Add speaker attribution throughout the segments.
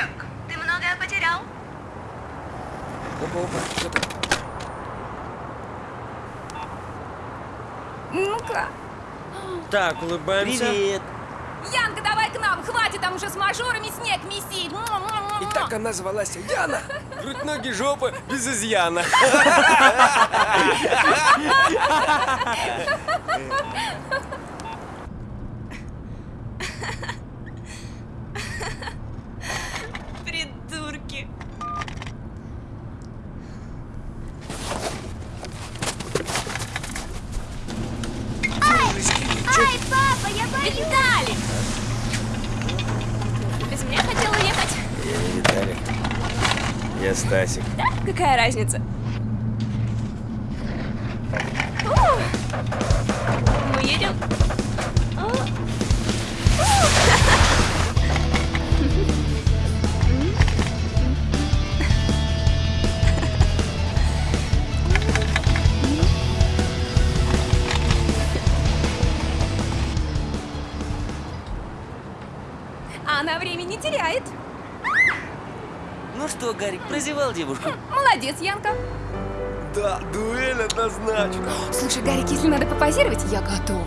Speaker 1: Игорек, ты многое потерял?
Speaker 2: Опа, опа, что там?
Speaker 3: Ну-ка.
Speaker 4: Так, улыбаемся.
Speaker 2: Привет.
Speaker 3: Янка, давай к нам. Хватит там уже с мажорами снег месить.
Speaker 2: И так она звалась Яна. Грудь, ноги, жопа без изъяна.
Speaker 3: Придурки.
Speaker 1: Ай, папа, я боюсь!
Speaker 3: Виталик! Без меня хотел уехать.
Speaker 2: Я не Виталик. Я Стасик.
Speaker 3: Да? Какая разница? О! Мы едем. О! Она время не теряет.
Speaker 4: Ну что, Гарик, прозевал девушку?
Speaker 3: Молодец, Янка.
Speaker 2: Да, дуэль однозначно.
Speaker 3: Слушай, Гарик, если надо попозировать, я готова.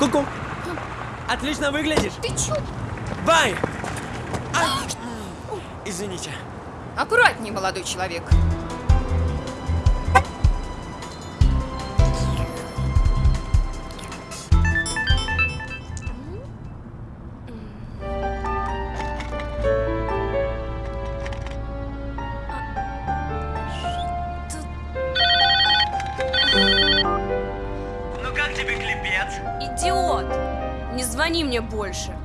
Speaker 4: Ку-ку. Отлично выглядишь.
Speaker 3: Ты чё?
Speaker 4: Бай! А! Извините.
Speaker 3: Аккуратнее, молодой человек. Больше.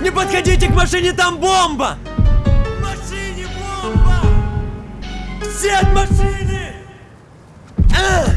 Speaker 4: Не подходите к машине, там бомба! В машине бомба! Все от машины! А!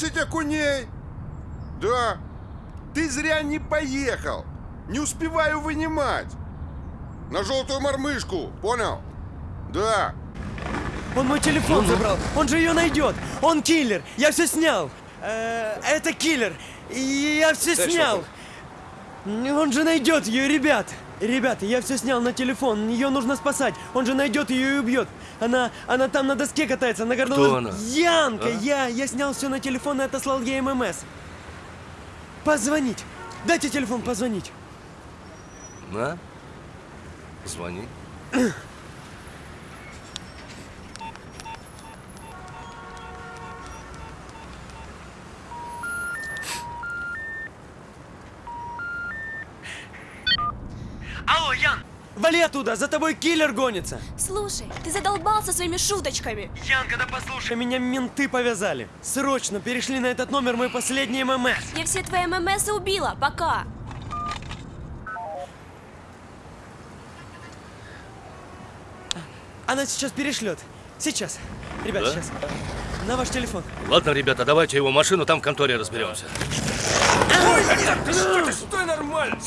Speaker 5: 10 окуней. Да. Ты зря не поехал. Не успеваю вынимать. На желтую мормышку, понял? Да.
Speaker 4: Он мой телефон забрал. Он же ее найдет. Он киллер. Я все снял. Э, это киллер. Я все снял. Он же найдет ее, ребят. Ребята, я все снял на телефон. Ее нужно спасать. Он же найдет ее и убьет. Она, она там на доске катается. Она горнулась.
Speaker 2: Кто она?
Speaker 4: Янка,
Speaker 2: А?
Speaker 4: я, я снял все на телефон и отослал ей ММС. Позвонить. Дайте телефон позвонить.
Speaker 2: На. Звони.
Speaker 6: Ян!
Speaker 4: Вали оттуда, за тобой киллер гонится.
Speaker 3: Слушай, ты задолбался своими шуточками.
Speaker 6: Янка, да послушай.
Speaker 4: Меня менты повязали. Срочно перешли на этот номер мой последний ММС.
Speaker 3: Я все твои ММС убила. Пока.
Speaker 4: Она сейчас перешлет. Сейчас. Ребят,
Speaker 7: Да?
Speaker 4: сейчас. На ваш телефон.
Speaker 7: Ладно, ребята, давайте его машину, там в конторе разберемся.
Speaker 2: Что ты, стой нормально!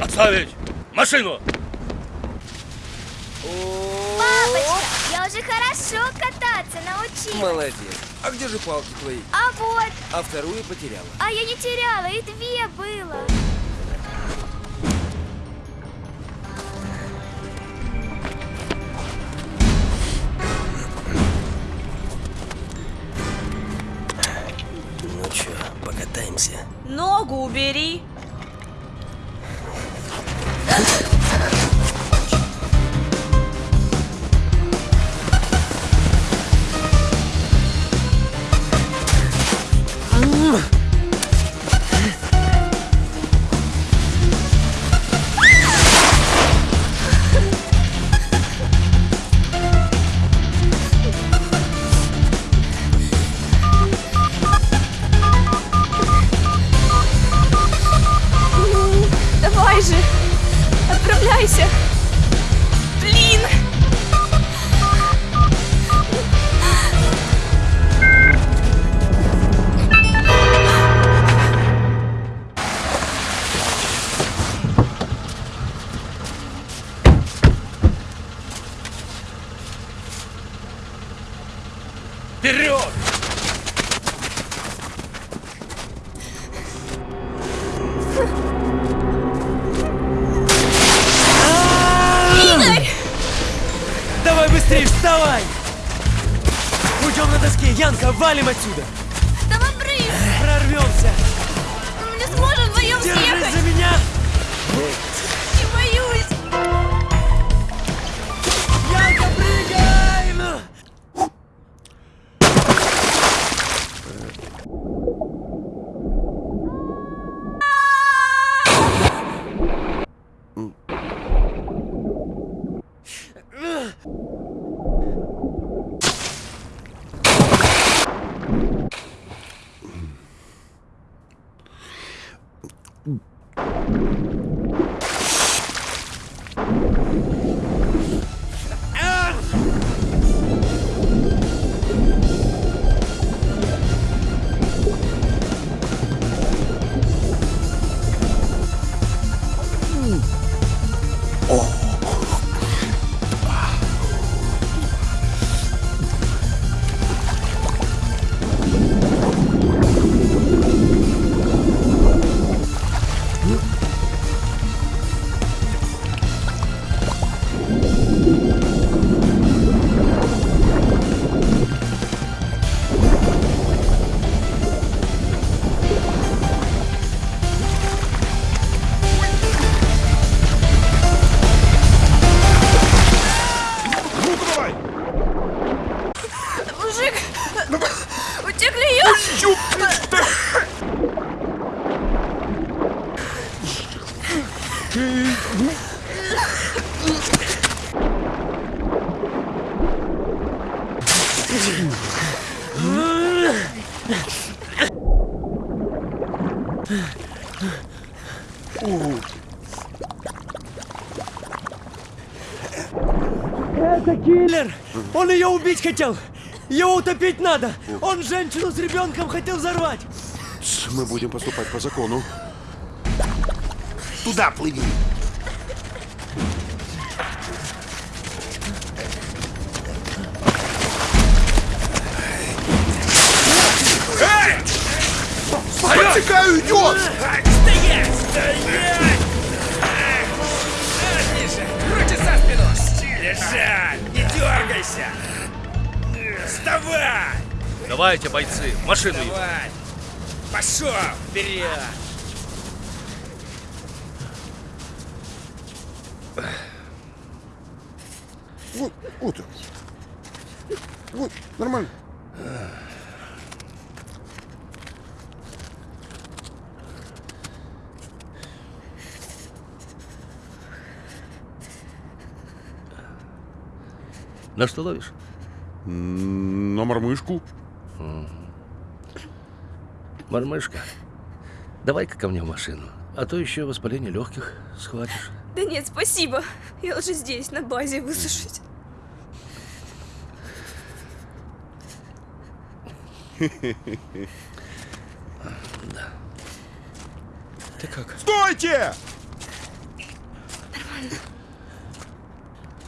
Speaker 7: Отставить! Машину!
Speaker 8: Папочка, я уже хорошо кататься научилась.
Speaker 2: Молодец. А где же палки твои?
Speaker 8: А вот,
Speaker 2: А вторую потеряла.
Speaker 8: а я не теряла, и две было.
Speaker 2: Ну чё, покатаемся?
Speaker 3: Ногу убери. Отправляйся.
Speaker 4: Быстрее, вставай! Уйдем на доске. Янка, валим отсюда. Это киллер! Он ее убить хотел! Его утопить надо! Он женщину с ребенком хотел взорвать!
Speaker 5: Мы будем поступать по закону. Туда плыви. Подтекаю, идет!
Speaker 2: Руки за спину! Лежать! Не дергайся! Вставай!
Speaker 7: Давайте, бойцы, в машину.
Speaker 2: Давай! Пошел! Вперед!
Speaker 5: Вот, вот. Вот, нормально.
Speaker 7: На что ловишь?
Speaker 5: На мормышку.
Speaker 7: Мормышка. Давай-ка ко мне в машину. А то еще воспаление легких схватишь.
Speaker 9: Да нет, спасибо. Я лучше здесь, на базе, высушить.
Speaker 2: Ты как?
Speaker 5: Стойте!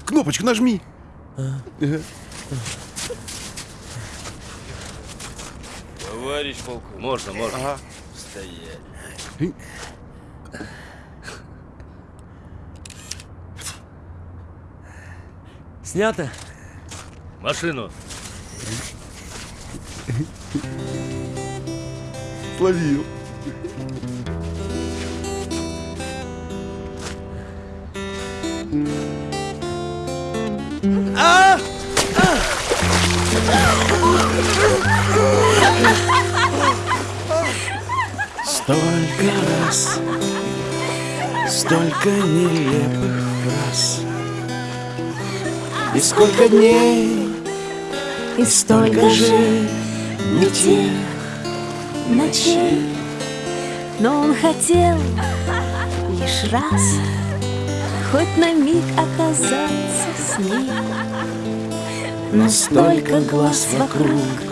Speaker 5: Кнопочку нажми.
Speaker 2: Товарищ полковник.
Speaker 7: Можно, можно.
Speaker 2: Стоять.
Speaker 4: Снято!
Speaker 7: Машину.
Speaker 5: Словил.
Speaker 10: Столько раз, столько нелепых фраз. И сколько дней,
Speaker 8: И
Speaker 10: столько же не тех
Speaker 8: ночей. Но он хотел лишь раз Хоть на миг оказаться с ней
Speaker 10: Но столько глаз вокруг